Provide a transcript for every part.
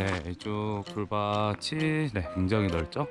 네, 이쪽 돌밭이 네, 굉장히 넓죠?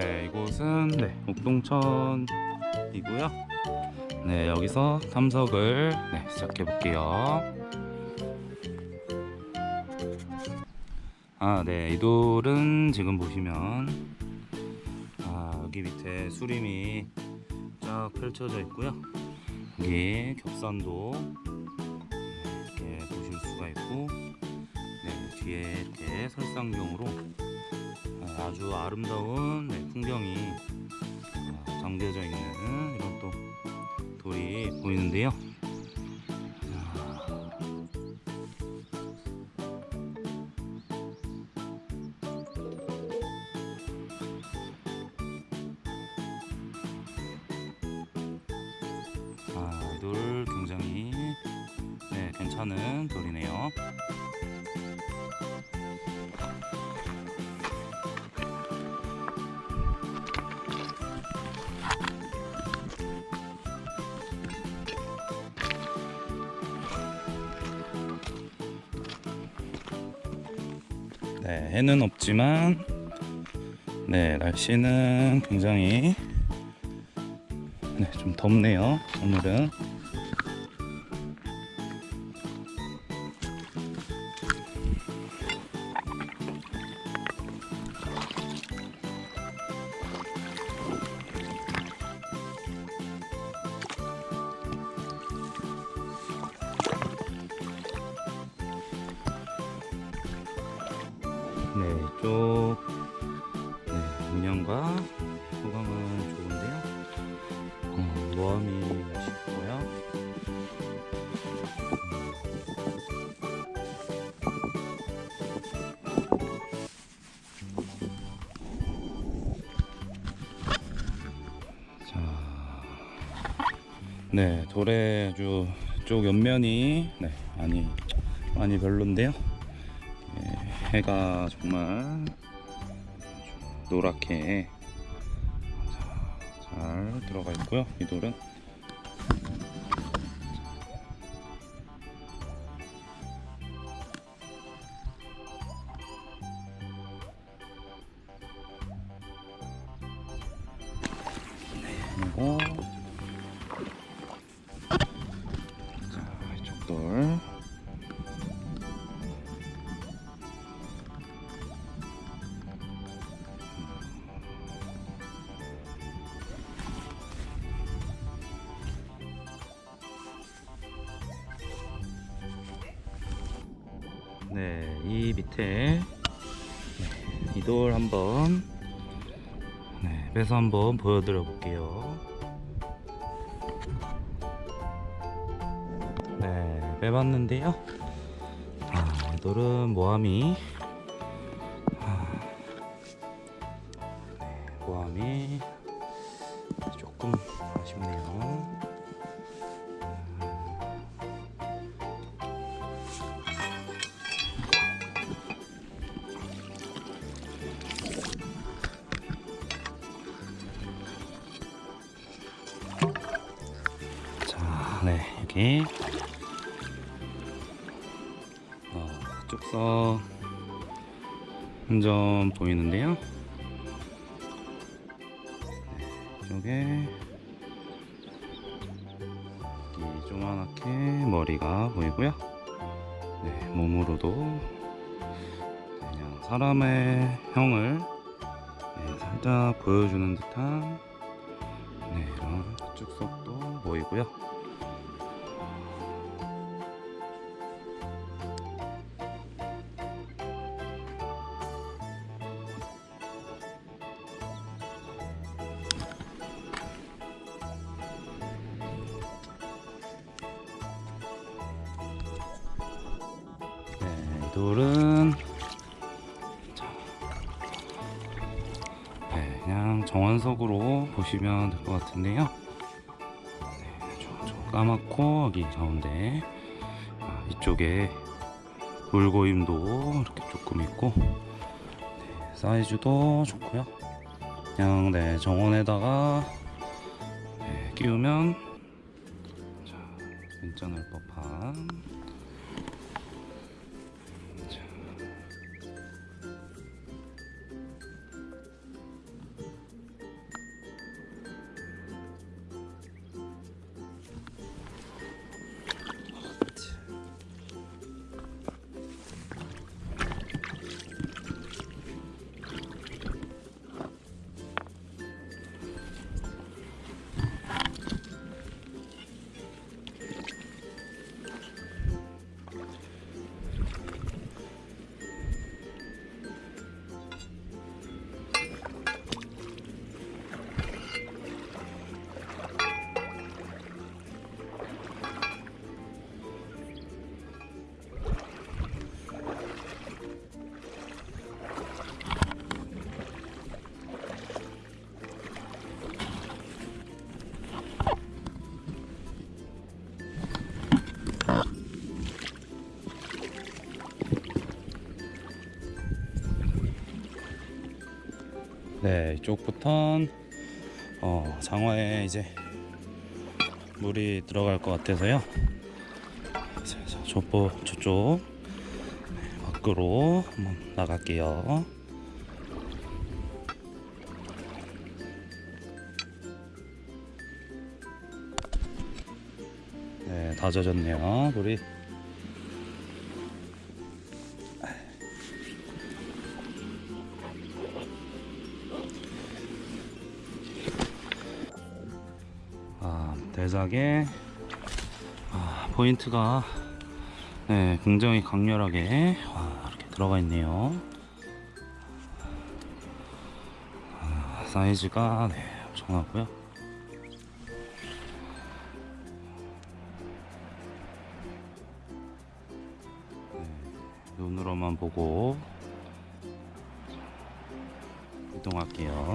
네, 이곳은 네, 옥동천이고요. 네, 여기서 탐석을 네, 시작해 볼게요. 아, 네, 이 돌은 지금 보시면 아, 여기 밑에 수림이 쫙 펼쳐져 있고요. 여기 겹산도 이렇게 보실 수가 있고, 네, 뒤에 이렇게 설상경으로 아, 아주 아름다운 네, 풍경이 어, 담겨져 있는 이런 또 돌이 보이는데요. 자, 아, 굉장히 네, 괜찮은 돌이네요. 해는 없지만 네, 날씨는 굉장히 네, 좀 덥네요. 오늘은 네, 이쪽 네, 운영과 소감은 좋은데요. 어, 모함이 아쉽고요. 자, 네, 도래주 쪽 옆면이 네, 많이 많이 별론데요. 예, 해가 정말 노랗게 자, 잘 들어가 있고요. 이 돌은 이 밑에 이 돌 한번 네, 빼서 한번 보여드려 볼게요. 네, 빼봤는데요. 아, 이 돌은 모함이 아, 네, 모함이 조금 아쉽네요. 네, 여기 어, 쭉서 한 점 보이는데요. 네, 이쪽에 이 조그맣게 머리가 보이고요. 네, 몸으로도 그냥 사람의 형을 네, 살짝 보여주는 듯한 네, 이런 축석도 보이고요. 돌은 자, 네, 그냥 정원석으로 보시면 될 것 같은데요. 네, 좀, 좀 까맣고 여기 가운데 아, 이쪽에 물고임도 이렇게 조금 있고 네, 사이즈도 좋고요. 그냥 네 정원에다가 네, 끼우면 자, 괜찮을 법한 이쪽부턴 어, 장화에 이제 물이 들어갈 것 같아서요. 저보 저쪽 네, 밖으로 한번 나갈게요. 네, 다 젖었네요, 물이. 아, 대작에 아, 포인트가 네, 굉장히 강렬하게 와, 이렇게 들어가 있네요. 아, 사이즈가 네, 엄청나고요. 네, 눈으로만 보고 이동할게요.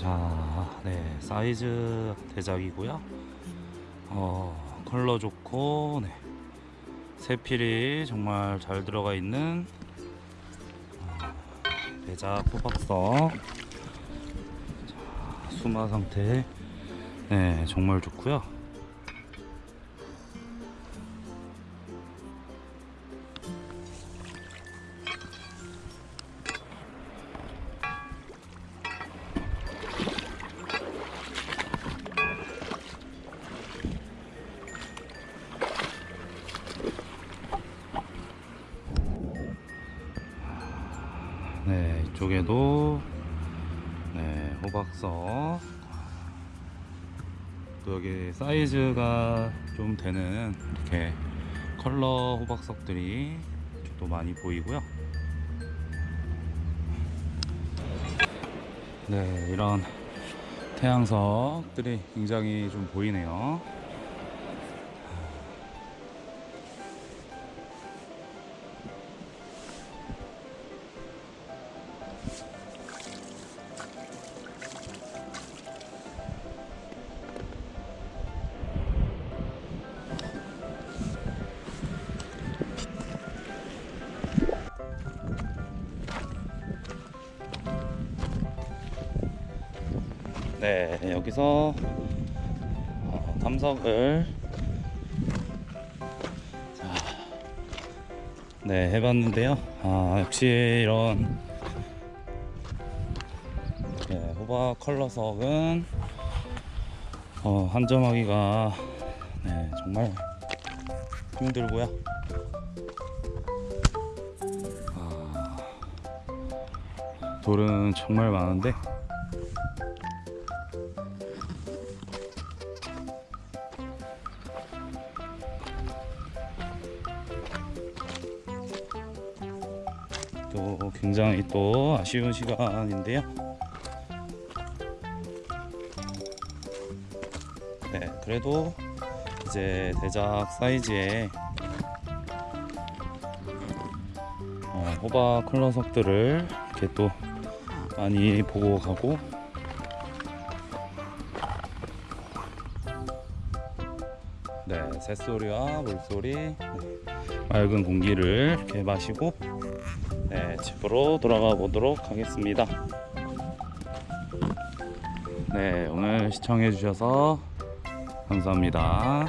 자, 네, 사이즈 대작이고요. 어, 컬러 좋고, 네, 세필이 정말 잘 들어가 있는 어, 대작 호박석. 자, 수마 상태, 네, 정말 좋고요. 이쪽에도 네, 호박석. 또 여기 사이즈가 좀 되는 이렇게 컬러 호박석들이 또 많이 보이고요. 네, 이런 태양석들이 굉장히 좀 보이네요. 네, 여기서 어, 탐석을 자, 네, 해봤는데요. 아, 역시 이런 네, 호박 컬러석은 어, 한점하기가 네, 정말 힘들고요. 아, 돌은 정말 많은데 굉장히 또 아쉬운 시간인데요. 네, 그래도 이제 대작 사이즈의 어, 호박 컬러석들을 이렇게 또 많이 보고 가고 네 새소리와 물소리 네, 맑은 공기를 이렇게 마시고 네 집으로 돌아가 보도록 하겠습니다. 네 오늘 시청해 주셔서 감사합니다